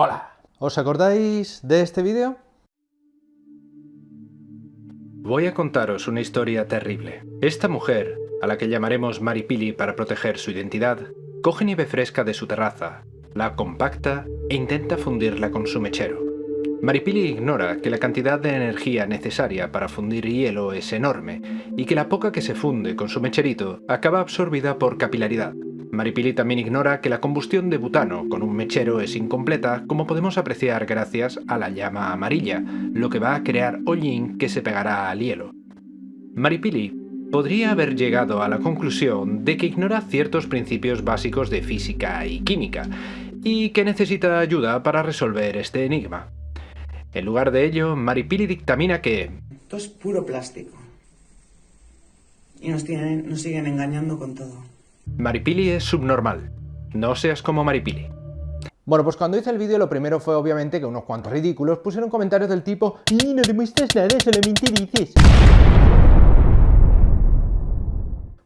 Hola. ¿Os acordáis de este vídeo? Voy a contaros una historia terrible. Esta mujer, a la que llamaremos Maripili para proteger su identidad, coge nieve fresca de su terraza, la compacta e intenta fundirla con su mechero. Maripili ignora que la cantidad de energía necesaria para fundir hielo es enorme y que la poca que se funde con su mecherito acaba absorbida por capilaridad. Maripili también ignora que la combustión de butano con un mechero es incompleta, como podemos apreciar gracias a la llama amarilla, lo que va a crear hollín que se pegará al hielo. Maripili podría haber llegado a la conclusión de que ignora ciertos principios básicos de física y química, y que necesita ayuda para resolver este enigma. En lugar de ello, Maripili dictamina que... Esto es puro plástico. Y nos, siguen engañando con todo. Maripili es subnormal. No seas como Maripili. Bueno, pues cuando hice el vídeo lo primero fue obviamente que unos cuantos ridículos pusieron comentarios del tipo ¡Y no demuestras nada, solamente dices!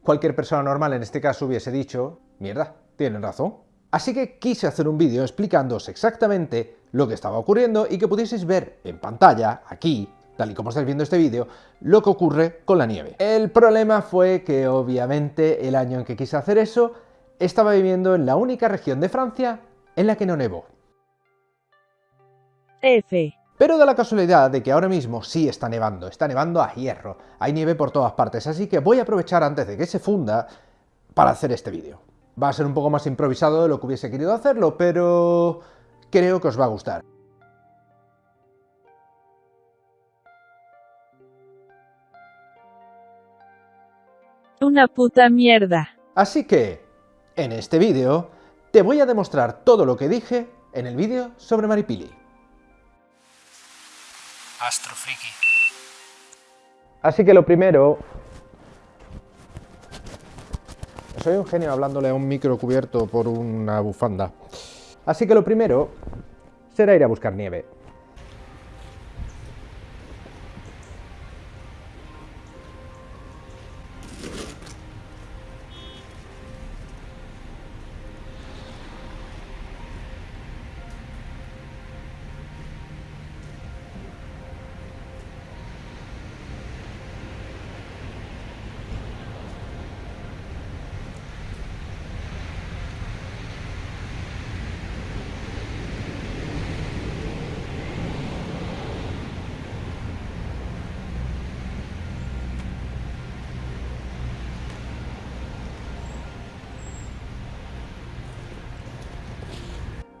Cualquier persona normal en este caso hubiese dicho ¡Mierda, tienen razón! Así que quise hacer un vídeo explicándoos exactamente lo que estaba ocurriendo y que pudieseis ver en pantalla, aquí, tal y como estáis viendo este vídeo, lo que ocurre con la nieve. El problema fue que obviamente el año en que quise hacer eso, estaba viviendo en la única región de Francia en la que no nevó. F. Pero da la casualidad de que ahora mismo sí está nevando, está nevando a hierro, hay nieve por todas partes, así que voy a aprovechar antes de que se funda para hacer este vídeo. Va a ser un poco más improvisado de lo que hubiese querido hacerlo, pero creo que os va a gustar. Una puta mierda. Así que, en este vídeo, te voy a demostrar todo lo que dije en el vídeo sobre Maripili. Astrofriki. Así que lo primero soy un genio hablándole a un micro cubierto por una bufanda. Así que lo primero será ir a buscar nieve.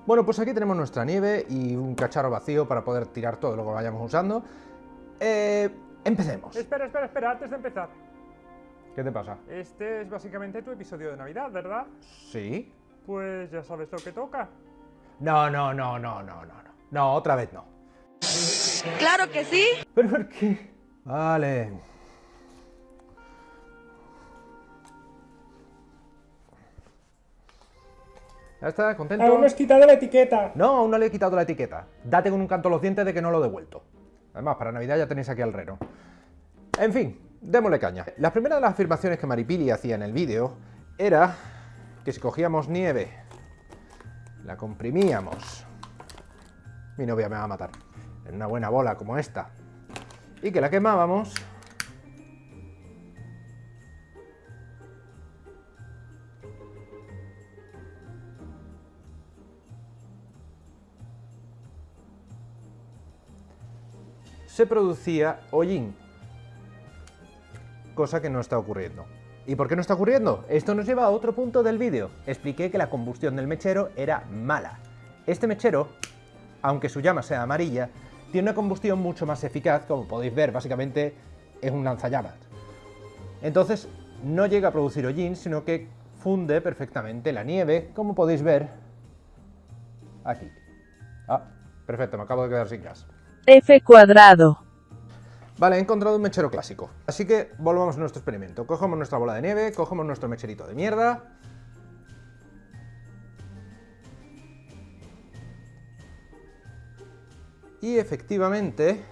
Bueno, pues aquí tenemos nuestra nieve y un cacharro vacío para poder tirar todo lo que vayamos usando. Eh, empecemos. Espera, espera, espera, antes de empezar. ¿Qué te pasa? Este es básicamente tu episodio de Navidad, ¿verdad? Sí. Pues ya sabes lo que toca. No, no, no, no, no, no, no. No, otra vez no. Claro que sí. ¿Pero por qué? Vale. ¿Ya está? ¿Contento? Aún no has quitado la etiqueta. No, aún no le he quitado la etiqueta. Date con un canto a los dientes de que no lo he devuelto. Además, para Navidad ya tenéis aquí al reno. En fin, démosle caña. La primera de las afirmaciones que Maripili hacía en el vídeo era que si cogíamos nieve, la comprimíamos, mi novia me va a matar, en una buena bola como esta, y que la quemábamos, se producía hollín. Cosa que no está ocurriendo. ¿Y por qué no está ocurriendo? Esto nos lleva a otro punto del vídeo. Expliqué que la combustión del mechero era mala. Este mechero, aunque su llama sea amarilla, tiene una combustión mucho más eficaz, como podéis ver, básicamente es un lanzallamas. Entonces, no llega a producir hollín, sino que funde perfectamente la nieve, como podéis ver aquí. Ah, perfecto, me acabo de quedar sin gas. F cuadrado. Vale, he encontrado un mechero clásico. Así que volvamos a nuestro experimento. Cogemos nuestra bola de nieve, cogemos nuestro mecherito de mierda. Y efectivamente,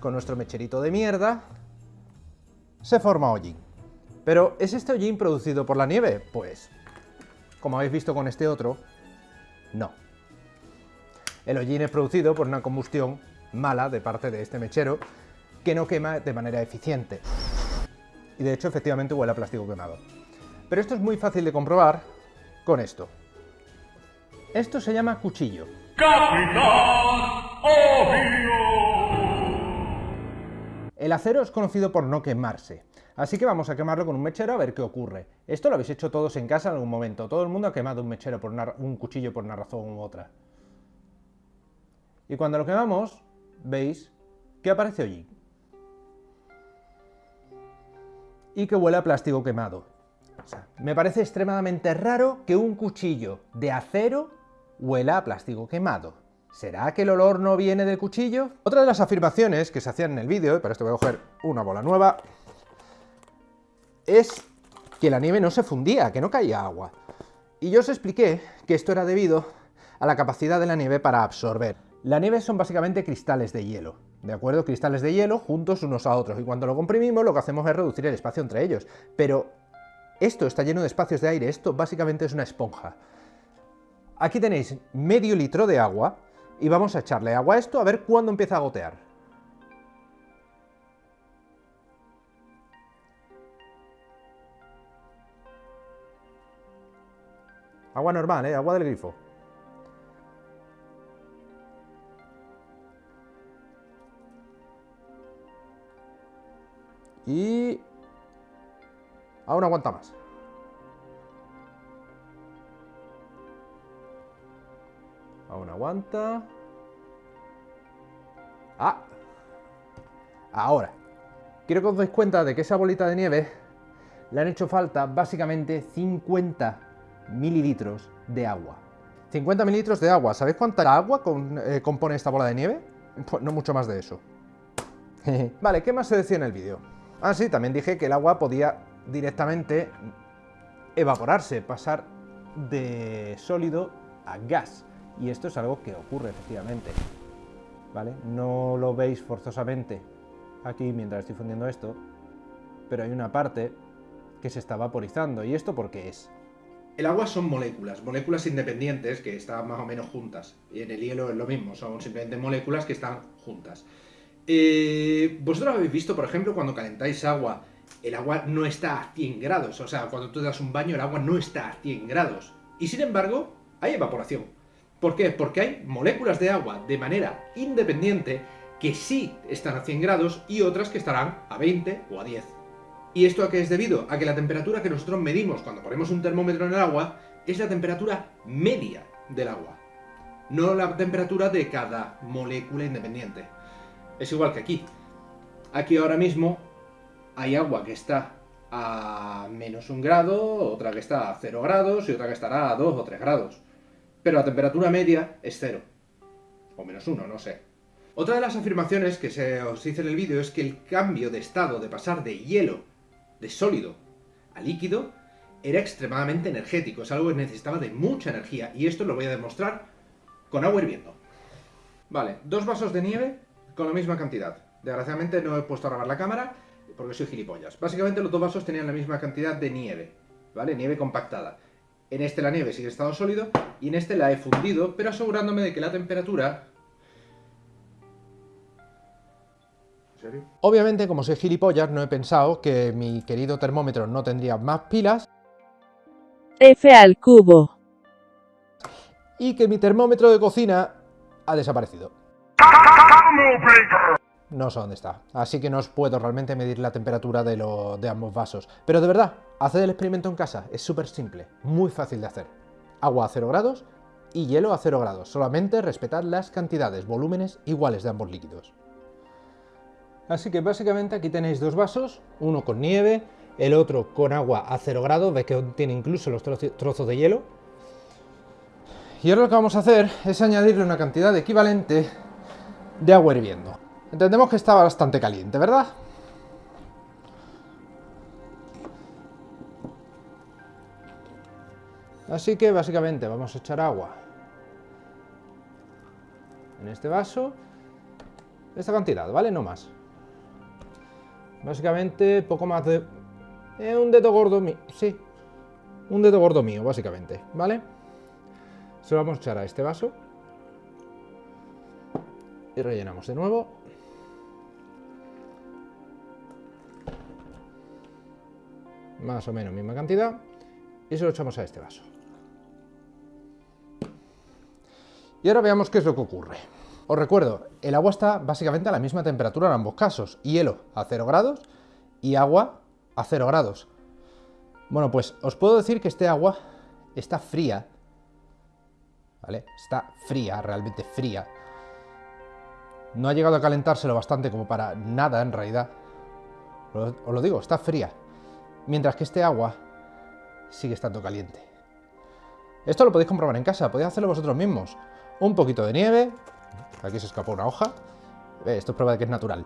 con nuestro mecherito de mierda, se forma hollín. Pero, ¿es este hollín producido por la nieve? Pues, como habéis visto con este otro, no. El hollín es producido por una combustión mala de parte de este mechero que no quema de manera eficiente. Y de hecho, efectivamente, huele a plástico quemado. Pero esto es muy fácil de comprobar con esto. Esto se llama cuchillo. El acero es conocido por no quemarse, así que vamos a quemarlo con un mechero a ver qué ocurre. Esto lo habéis hecho todos en casa en algún momento, todo el mundo ha quemado un mechero por una, un cuchillo por una razón u otra. Y cuando lo quemamos, veis que aparece hollín. Y que huele a plástico quemado. Me parece extremadamente raro que un cuchillo de acero huela a plástico quemado. ¿Será que el olor no viene del cuchillo? Otra de las afirmaciones que se hacían en el vídeo, y para esto voy a coger una bola nueva, es que la nieve no se fundía, que no caía agua. Y yo os expliqué que esto era debido a la capacidad de la nieve para absorber. La nieve son básicamente cristales de hielo, ¿de acuerdo? Cristales de hielo juntos unos a otros, y cuando lo comprimimos lo que hacemos es reducir el espacio entre ellos. Pero esto está lleno de espacios de aire, esto básicamente es una esponja. Aquí tenéis medio litro de agua, y vamos a echarle agua a esto a ver cuándo empieza a gotear. Agua normal, ¿eh? Agua del grifo. Y... Aún aguanta más. Aún aguanta. ¡Ah! Ahora. Quiero que os deis cuenta de que esa bolita de nieve le han hecho falta básicamente 50 mililitros de agua. 50 mililitros de agua. ¿Sabéis cuánta agua eh, compone esta bola de nieve? Pues no mucho más de eso. vale, ¿qué más se decía en el vídeo? Ah, sí, también dije que el agua podía directamente evaporarse, pasar de sólido a gas. Y esto es algo que ocurre efectivamente. ¿Vale? No lo veis forzosamente aquí mientras estoy fundiendo esto, pero hay una parte que se está vaporizando. ¿Y esto por qué es? El agua son moléculas, moléculas independientes que están más o menos juntas. Y en el hielo es lo mismo, son simplemente moléculas que están juntas. Eh, Vosotros habéis visto, por ejemplo, cuando calentáis agua, el agua no está a 100 grados. O sea, cuando tú das un baño, el agua no está a 100 grados. Y sin embargo, hay evaporación. ¿Por qué? Porque hay moléculas de agua de manera independiente que sí están a 100 grados y otras que estarán a 20 o a 10. ¿Y esto a qué es debido? A que la temperatura que nosotros medimos cuando ponemos un termómetro en el agua es la temperatura media del agua, no la temperatura de cada molécula independiente. Es igual que aquí. Aquí ahora mismo hay agua que está a menos un grado, otra que está a 0 grados y otra que estará a 2 o 3 grados pero la temperatura media es cero. O menos uno, no sé. Otra de las afirmaciones que se os hice en el vídeo es que el cambio de estado de pasar de hielo, de sólido, a líquido, era extremadamente energético, es algo que necesitaba de mucha energía, y esto lo voy a demostrar con agua hirviendo. Vale, dos vasos de nieve con la misma cantidad. Desgraciadamente no he puesto a grabar la cámara porque soy gilipollas. Básicamente los dos vasos tenían la misma cantidad de nieve, ¿vale? Nieve compactada. En este la nieve sigue estado sólido y en este la he fundido, pero asegurándome de que la temperatura... ¿En serio? Obviamente, como soy gilipollas, no he pensado que mi querido termómetro no tendría más pilas. F al cubo. Y que mi termómetro de cocina ha desaparecido. No sé dónde está, así que no os puedo realmente medir la temperatura de, de ambos vasos. Pero de verdad, haced el experimento en casa, es súper simple, muy fácil de hacer. Agua a 0 grados y hielo a 0 grados, solamente respetad las cantidades, volúmenes iguales de ambos líquidos. Así que básicamente aquí tenéis dos vasos, uno con nieve, el otro con agua a 0 grados, veis que tiene incluso los trozos de hielo. Y ahora lo que vamos a hacer es añadirle una cantidad equivalente de agua hirviendo. Entendemos que está bastante caliente, ¿verdad? Así que básicamente vamos a echar agua en este vaso, esta cantidad, ¿vale? No más. Básicamente poco más de... Eh, un dedo gordo mío, sí, un dedo gordo mío, básicamente, ¿vale? Se lo vamos a echar a este vaso. Y rellenamos de nuevo. Más o menos misma cantidad. Y se lo echamos a este vaso. Y ahora veamos qué es lo que ocurre. Os recuerdo, el agua está básicamente a la misma temperatura en ambos casos. Hielo a 0 grados y agua a 0 grados. Bueno, pues os puedo decir que este agua está fría. ¿Vale? Está fría, realmente fría. No ha llegado a calentarse lo bastante como para nada en realidad. Os lo digo, está fría. Mientras que este agua sigue estando caliente. Esto lo podéis comprobar en casa, podéis hacerlo vosotros mismos. Un poquito de nieve, aquí se escapó una hoja, Eh, esto es prueba de que es natural.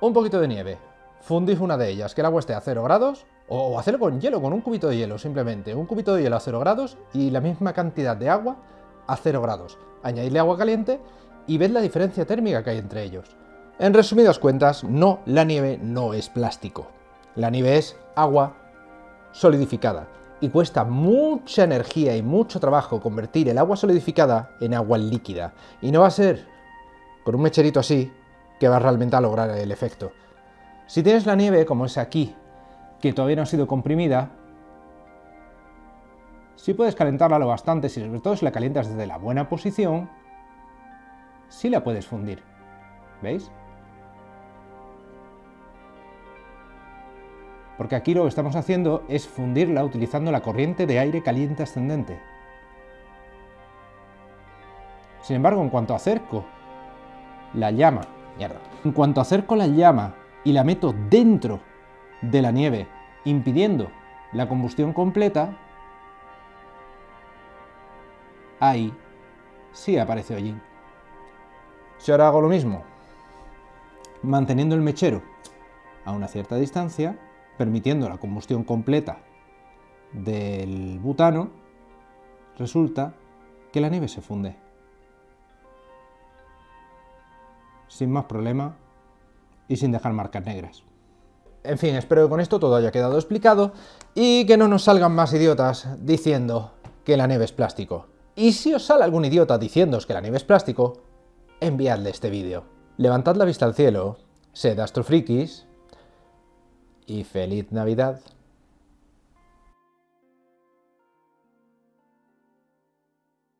Un poquito de nieve, fundís una de ellas, que el agua esté a 0 grados, o hacerlo con hielo, con un cubito de hielo simplemente. Un cubito de hielo a 0 grados y la misma cantidad de agua a 0 grados. Añadidle agua caliente y ved la diferencia térmica que hay entre ellos. En resumidas cuentas, no, la nieve no es plástico. La nieve es agua solidificada y cuesta mucha energía y mucho trabajo convertir el agua solidificada en agua líquida. Y no va a ser con un mecherito así que vas realmente a lograr el efecto. Si tienes la nieve, como es aquí, que todavía no ha sido comprimida, sí puedes calentarla lo bastante, si sobre todo si la calientas desde la buena posición, sí la puedes fundir. ¿Veis? Porque aquí lo que estamos haciendo es fundirla utilizando la corriente de aire caliente ascendente. Sin embargo, en cuanto acerco la llama, mierda, en cuanto acerco la llama y la meto dentro de la nieve, impidiendo la combustión completa, ahí sí aparece hollín. Si ahora hago lo mismo, manteniendo el mechero a una cierta distancia, permitiendo la combustión completa del butano, resulta que la nieve se funde. Sin más problema y sin dejar marcas negras. En fin, espero que con esto todo haya quedado explicado y que no nos salgan más idiotas diciendo que la nieve es plástico. Y si os sale algún idiota diciéndoos que la nieve es plástico, enviadle este vídeo. Levantad la vista al cielo, sed astrofrikis y feliz Navidad.